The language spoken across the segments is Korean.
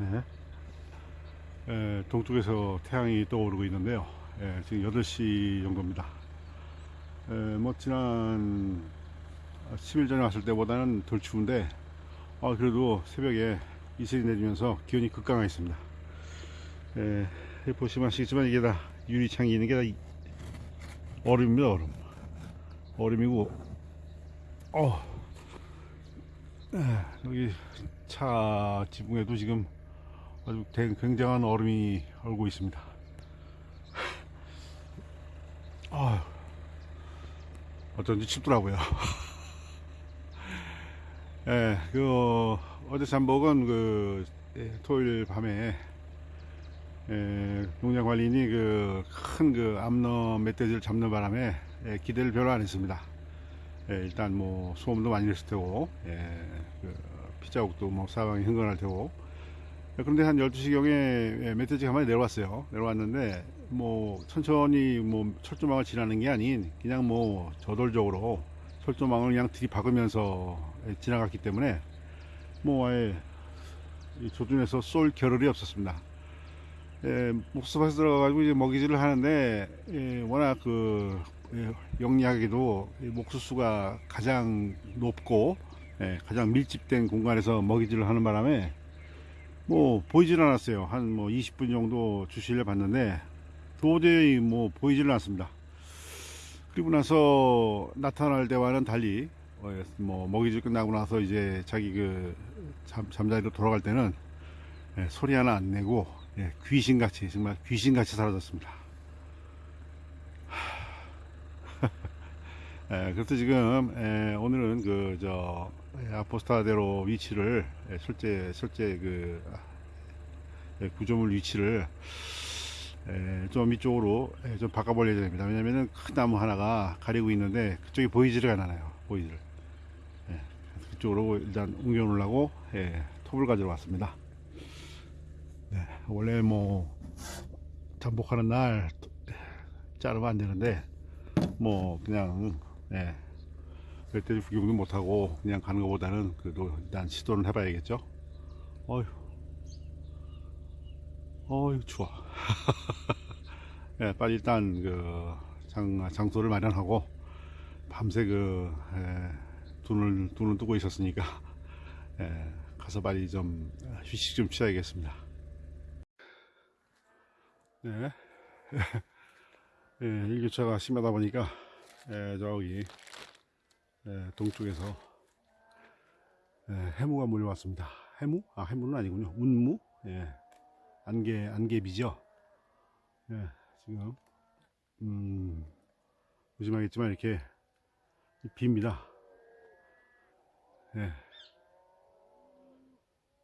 네. 에, 동쪽에서 태양이 떠오르고 있는데요. 에, 지금 8시 정도입니다. 에, 뭐 지난 10일 전에 왔을 때보다는 덜 추운데 아, 그래도 새벽에 이슬이 내리면서 기온이 여기 보시면 아시겠지만 이게 다 유리창이 있는 게 다 얼음입니다. 얼음. 얼음이고 어, 에, 여기 차 지붕에도 지금 아주 대- 굉장한 얼음이 얼고 있습니다. 아, 어쩐지 춥더라고요. 예, 그 어, 어제 잠복은 그 예, 토요일 밤에 예, 농장 관리인이 그 큰 그 암놈 멧돼지를 잡는 바람에 예, 기대를 별로 안 했습니다. 예, 일단 뭐 소음도 많이 냈을 테고 예, 그 피자국도 뭐 사방이 흥건할 테고 예, 그런데 한 12시경에 예, 멧돼지가 많이 내려왔어요. 내려왔는데 뭐 천천히 뭐 철조망을 지나는 게 아닌 그냥 뭐 저돌적으로 철조망을 그냥 들이박으면서 예, 지나갔기 때문에 뭐 아예 이 조준에서 쏠 겨를이 없었습니다. 예, 목수밭에 들어가가지고 이제 먹이질을 하는데 예, 워낙 그 예, 영리하게도 이 목수수가 가장 높고 예, 가장 밀집된 공간에서 먹이질을 하는 바람에 뭐 보이질 않았어요. 한 뭐 20분 정도 주시를 봤는데 도저히 뭐 보이질 않습니다. 그리고 나서 나타날 때와는 달리 어, 뭐 먹이질 끝나고 나서 이제 자기 그 잠, 잠자리로 돌아갈 때는 예, 소리 하나 안 내고 예, 귀신같이 정말 귀신같이 사라졌습니다. 예, 그래서 지금 예, 오늘은 그 저 아포스타대로 위치를 예, 실제 실제 그 예, 구조물 위치를 예, 좀 이쪽으로 예, 좀 바꿔볼 예정입니다. 왜냐면은 큰 나무 하나가 가리고 있는데 그쪽이 보이지를 않아요. 보이지를. 예, 그쪽으로 일단 옮겨 놓으려고 예, 톱을 가지러 왔습니다. 네, 원래 뭐 잠복하는 날 자르면 안 되는데 뭐 그냥 예, 멧돼지 구경도 못하고 그냥 가는 것보다는 그래도 일단 시도는 해봐야겠죠. 어휴, 어휴 추워. 예, 빨리 일단 그 장, 장소를 마련하고 밤새 그 예, 눈을 눈을 뜨고 있었으니까 예, 가서 빨리 좀 휴식 좀 취해야겠습니다. 네. 예, 일교차가 심하다 보니까 예, 저기 예, 동쪽에서 예, 해무가 몰려왔습니다. 해무? 아 해무는 아니군요. 운무? 예, 안개 안개비죠. 예, 지금 음, 보시면 알겠지만 이렇게 빕니다. 예.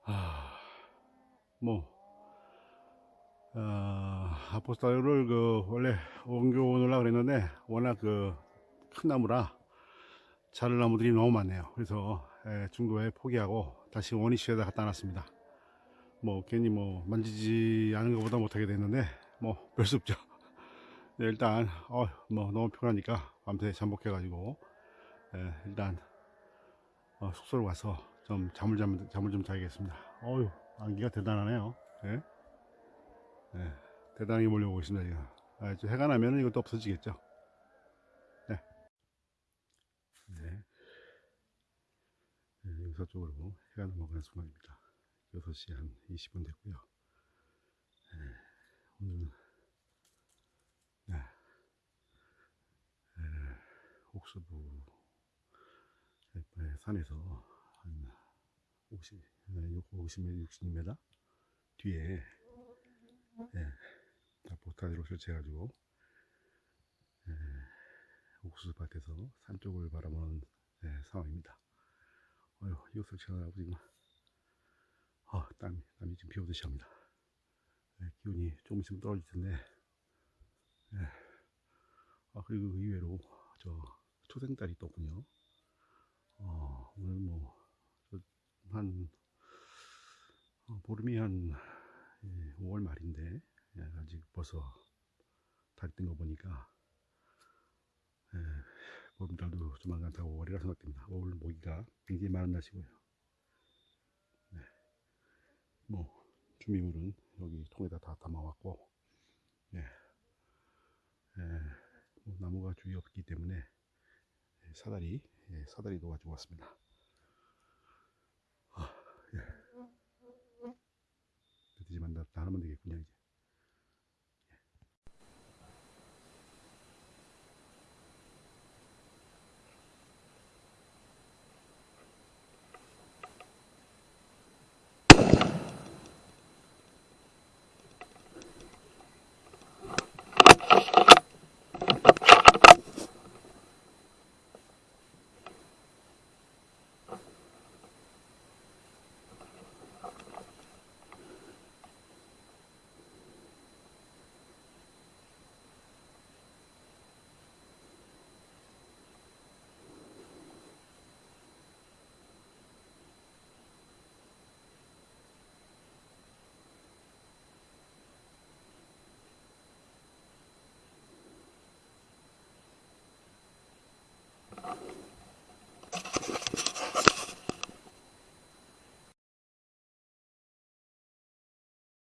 아, 뭐 어, 아포스타를 그 원래 옮겨 오느라 그랬는데 워낙 그 큰 나무라 자를 나무들이 너무 많네요. 그래서 예, 중도에 포기하고 다시 원위치에다 갖다 놨습니다. 뭐 괜히 뭐 만지지 않은 것보다 못하게 됐는데 뭐 별 수 없죠. 네, 일단 어, 뭐 너무 피곤하니까 밤새 잠복해 가지고 예, 일단 어, 숙소로 와서 좀 잠을 잠, 잠을 좀 자야겠습니다. 어유 안기가 대단하네요. 예? 네, 대단하게 몰려오고 있습니다. 지금. 아, 해가 나면 이것도 없어지겠죠. 네. 네. 네, 용 서 쪽으로 해가 넘어가는 순간입니다. 6시 한 20분 됐고요. 네, 오늘은 네, 네, 옥수부 네, 산에서 한 50, 50m, 60m 뒤에 예, 보타지로 설치해가지고 예, 옥수수밭에서 산 쪽을 바라보는 예, 상황입니다. 어휴, 이거 설치하고 지금 아, 땀이, 땀이 지금 비 오듯이 합니다. 예, 기온이 조금 있으면 떨어질 텐데 예, 아, 그리고 그 이외로 저 초생달이 떴군요. 어, 오늘 뭐 한 어, 보름이 한 예, 5월 말인데 예, 아직 벌써 달이 뜬거 보니까 예, 보름달도 조만간 다 5월이라 생각됩니다. 5월 모기가 굉장히 많은 날씨고요. 네. 뭐 준비물은 여기 통에다 다 담아왔고, 예, 예, 뭐 나무가 주위 없기 때문에 예, 사다리, 예, 사다리도 가지고 왔습니다. 아, 예. 드디지만 다, 다 하면 되겠군요, 이제.